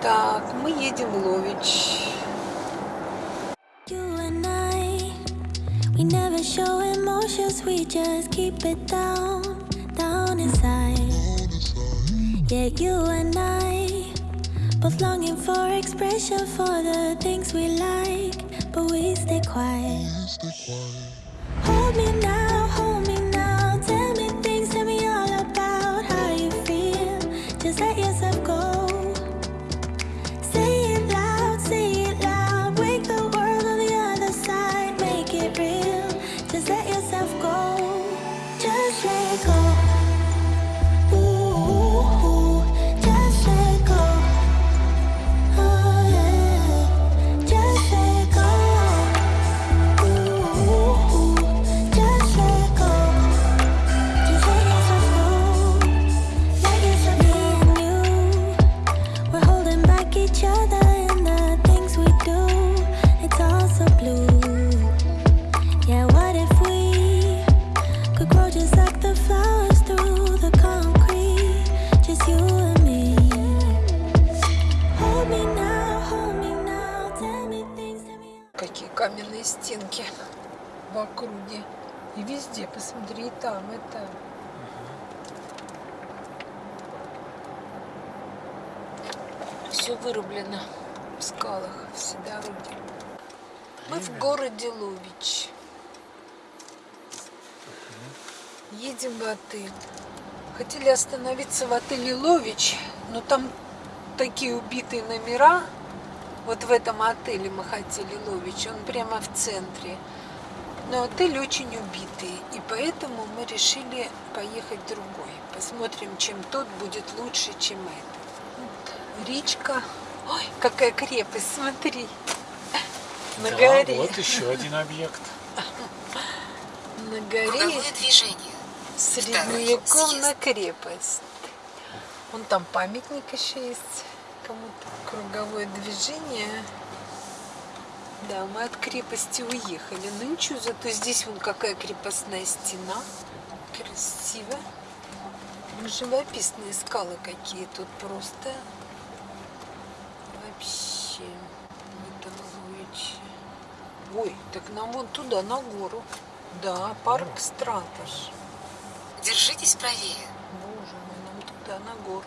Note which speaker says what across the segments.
Speaker 1: Так, мы едем в Лович.
Speaker 2: You and I, we never show emotions, we just keep it down, down inside. Yeah, you and I, both longing for expression for the things we like, but we stay quiet. Hold me now,
Speaker 1: 谁隔 Все вырублено в скалах, все дороги. Мы в городе Лович. Едем в отель. Хотели остановиться в отеле Лович, но там такие убитые номера. Вот в этом отеле мы хотели Лович, он прямо в центре. Но отель очень убитый, и поэтому мы решили поехать в другой. Посмотрим, чем тот будет лучше, чем этот. Речка. Ой, какая крепость, смотри. На
Speaker 3: Да,
Speaker 1: горе.
Speaker 3: вот еще один объект.
Speaker 1: На горе
Speaker 4: Круговое движение.
Speaker 1: средневековная крепость. Вон там памятник еще есть кому-то. Круговое движение. Да, мы от крепости уехали. Ну ничего, зато здесь вон какая крепостная стена. Красиво. Живописные скалы какие тут просто. Вообще. В этом Луиче. Ой, так нам вон туда, на гору. Да, парк Стратош.
Speaker 4: Держитесь правее.
Speaker 1: Боже мой, нам туда, на гору.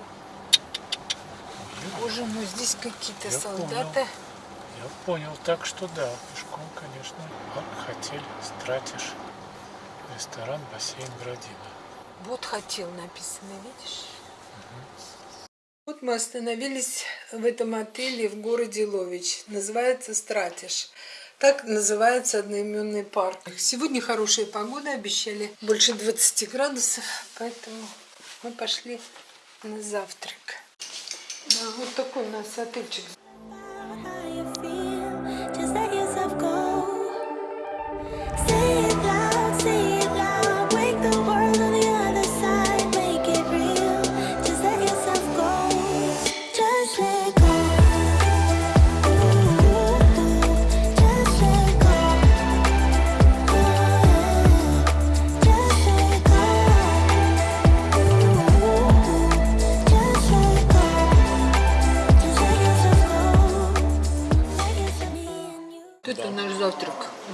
Speaker 1: Боже мой, здесь какие-то солдаты.
Speaker 3: Я понял, так что да, пешком, конечно. Парк, хотель, стратишь, ресторан, бассейн, Градина.
Speaker 1: Вот хотел написано, видишь? Вот мы остановились в этом отеле в городе Лович. Называется Стратиш. Так называется одноименный парк. Сегодня хорошая погода, обещали больше 20 градусов, поэтому мы пошли на завтрак. Да, вот такой у нас отельчик.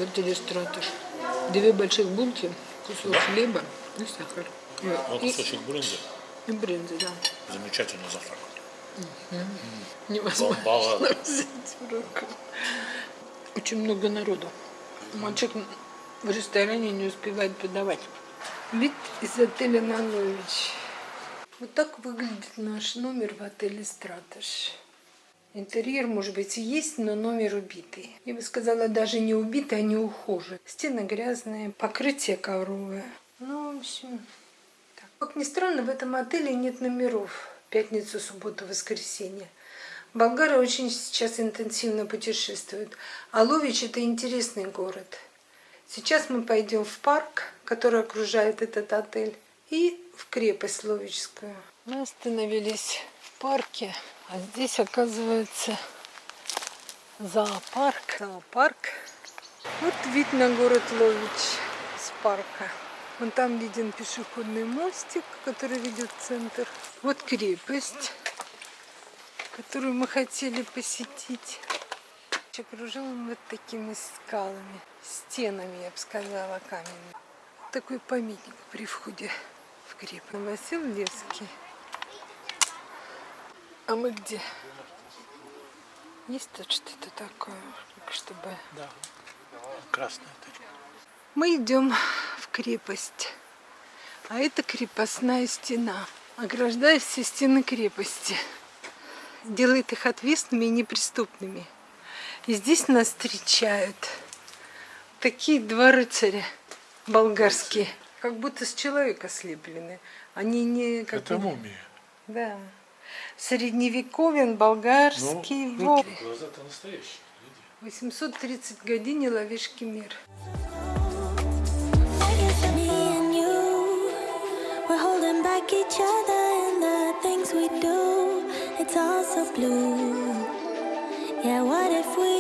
Speaker 1: Завтрак в отеле Стратиш. Две больших булки, кусок хлеба и сахар.
Speaker 3: Вот
Speaker 1: И,
Speaker 3: кусочек брынзы.
Speaker 1: и брынза, да.
Speaker 3: Замечательный завтрак.
Speaker 1: Невозможно
Speaker 3: Бомбала.
Speaker 1: взять в руку. Очень много народу. Мальчик в ресторане не успевает подавать. Вид из отеля Нанович. Вот так выглядит наш номер в отеле Стратош. Интерьер, может быть, и есть, но номер убитый. Я бы сказала, даже не убитый, а не ухоженный. Стены грязные, покрытие ковровое. Ну, в общем, так. Как ни странно, в этом отеле нет номеров. Пятницу, субботу, воскресенье. Болгары очень сейчас интенсивно путешествуют. А Лович – это интересный город. Сейчас мы пойдем в парк, который окружает этот отель, и в крепость Ловичскую. Мы остановились в парке, а здесь, оказывается, зоопарк. Зоопарк. Вот вид на город Лович с парка. Вон там виден пешеходный мостик, который ведет в центр. Вот крепость, которую мы хотели посетить. Окружен вот такими скалами, стенами, я бы сказала, каменными. Такой памятник при входе в крепость. Васил Левский. А мы где? Есть тут что-то такое, чтобы...
Speaker 3: Да. Красная точка.
Speaker 1: Мы идем в крепость. А это крепостная стена. Ограждает все стены крепости. Делает их отвесными и неприступными. И здесь нас встречают такие два рыцаря болгарские. Как будто с человека слеплены. Они не... Как
Speaker 3: Это мумия.
Speaker 1: Да. Средневековен, болгарский.
Speaker 3: ну,
Speaker 1: вот.
Speaker 3: глаза-то настоящие. Гляди.
Speaker 1: 830 годин Ловишки мир.
Speaker 2: Me and you, we're holding back each other in the things we do. It's all so blue. Yeah, what if we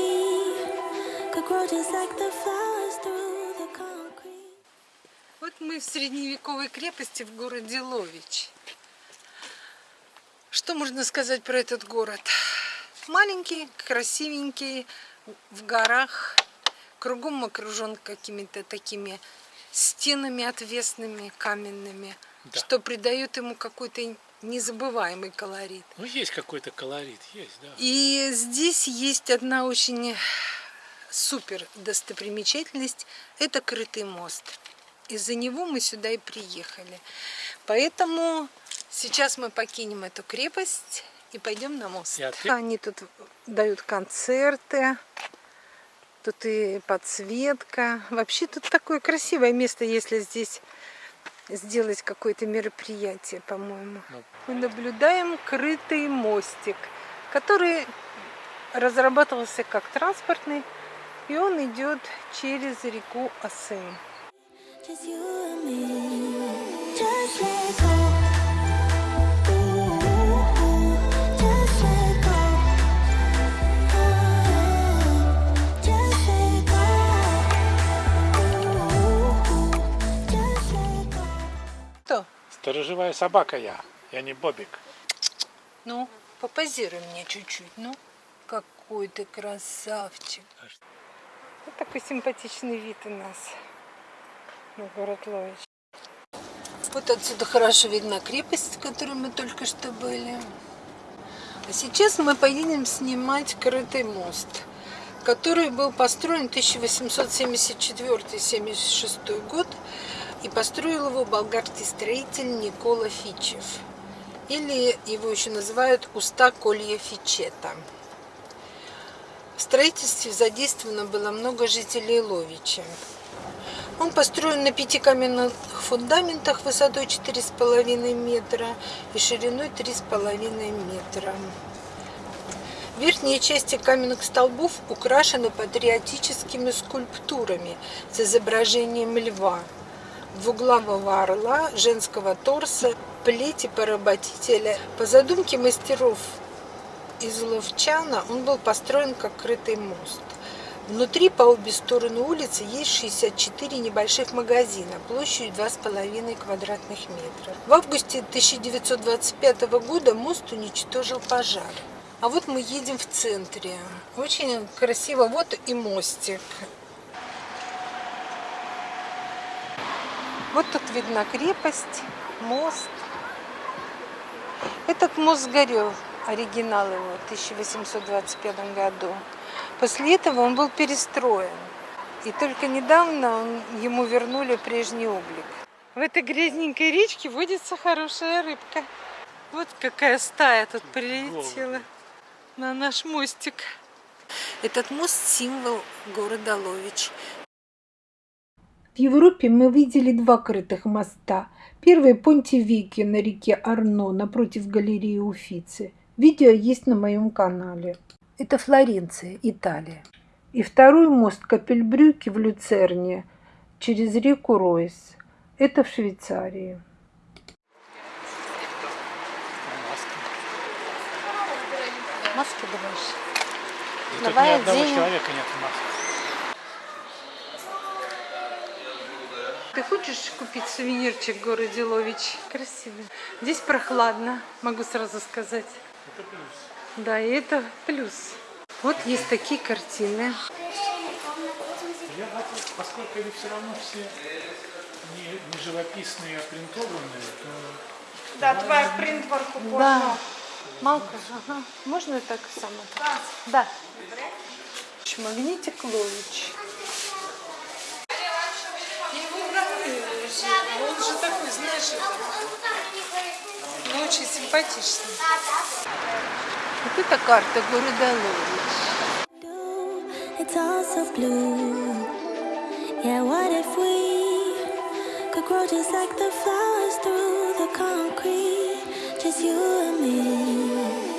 Speaker 2: could grow just like the flowers through the concrete?
Speaker 1: Вот мы в средневековой крепости в городе Лович. Что можно сказать про этот город? Маленький, красивенький, в горах, кругом окружен какими-то такими стенами отвесными, каменными,
Speaker 3: Да.
Speaker 1: что придает ему какой-то незабываемый колорит.
Speaker 3: Ну, есть какой-то колорит, есть, да.
Speaker 1: И здесь есть одна очень супер достопримечательность. Это крытый мост. Из-за него мы сюда и приехали. Поэтому сейчас мы покинем эту крепость и пойдем на мост.
Speaker 3: Отель?
Speaker 1: Они тут дают концерты. Тут и подсветка. Вообще тут такое красивое место, если здесь сделать какое-то мероприятие, по-моему.
Speaker 3: Ну.
Speaker 1: Мы наблюдаем крытый мостик, который разрабатывался как транспортный, и он идет через реку Асан.
Speaker 2: Just you and me.
Speaker 3: Сторожевая собака я, я не Бобик.
Speaker 1: Ну, попозируй мне чуть-чуть, ну. Какой ты красавчик. Вот такой симпатичный вид у нас на город Лович. Вот отсюда хорошо видна крепость, в которой мы только что были. А сейчас мы поедем снимать крытый мост, который был построен в 1874-76 год и построил его болгарский строитель Никола Фичев. Или его еще называют уста Колья Фичета. В строительстве задействовано было много жителей Ловича. Он построен на пяти каменных фундаментах высотой 4,5 метра и шириной 3,5 метра. Верхние части каменных столбов украшены патриотическими скульптурами с изображением льва, двуглавого орла, женского торса, плети поработителя. По задумке мастеров из Ловчана он был построен как крытый мост. Внутри по обе стороны улицы есть 64 небольших магазина площадью 2,5 квадратных метра. В августе 1925 года мост уничтожил пожар. А вот мы едем в центре. Очень красиво. Вот и мостик. Вот тут видна крепость, мост. Этот мост сгорел, оригинал его, в 1825 году. После этого он был перестроен. И только недавно он, ему вернули прежний облик. В этой грязненькой речке водится хорошая рыбка. Вот какая стая тут прилетела на наш мостик. Этот мост – символ города Лович. В Европе мы видели два крытых моста. Первый – Понтевеки на реке Арно напротив галереи Уфицы. Видео есть на моем канале. Это Флоренция, Италия. И второй мост Капельбрюки в Люцерне через реку Ройс. Это в Швейцарии. Маски думаешь?
Speaker 3: И тут
Speaker 1: Давай
Speaker 3: ни одного
Speaker 1: оденем.
Speaker 3: человека нет в маске.
Speaker 1: Ты хочешь купить сувенирчик в городе Лович? Красивый. Здесь прохладно, могу сразу сказать.
Speaker 3: Это плюс.
Speaker 1: Да, и это плюс. Вот есть такие картины.
Speaker 3: Я хотел, поскольку они все равно все не, не живописные, а принтованные, то
Speaker 5: Да, твоя принтворку
Speaker 1: Да. Малка, ага. Можно так само? Да. Магнитик Лович. Он же такой, знаешь, ну, очень симпатичный. Вот это карта города Лович.
Speaker 2: It's all so blue. Yeah, what if we could grow just like the flowers through the concrete? Just you and me.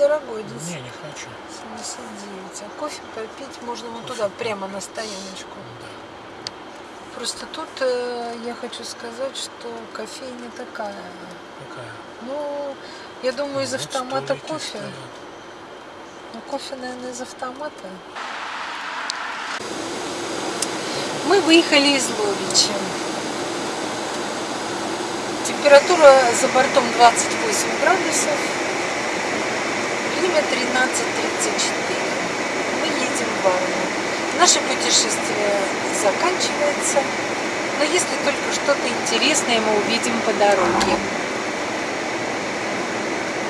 Speaker 1: Дорогой, дизель.
Speaker 3: не, не хочу.
Speaker 1: 79. А кофе попить можно вот туда, прямо на стояночку. Просто тут э, я хочу сказать, что кофейня такая.
Speaker 3: Какая?
Speaker 1: Ну, я думаю, из
Speaker 3: Вот
Speaker 1: автомата кофе.
Speaker 3: стоят.
Speaker 1: Ну, кофе, наверное, из автомата. Мы выехали из Ловича. Температура за бортом 28 градусов. Время 13.34. Мы едем в Варну. Наше путешествие заканчивается. Но если только что-то интересное мы увидим по дороге.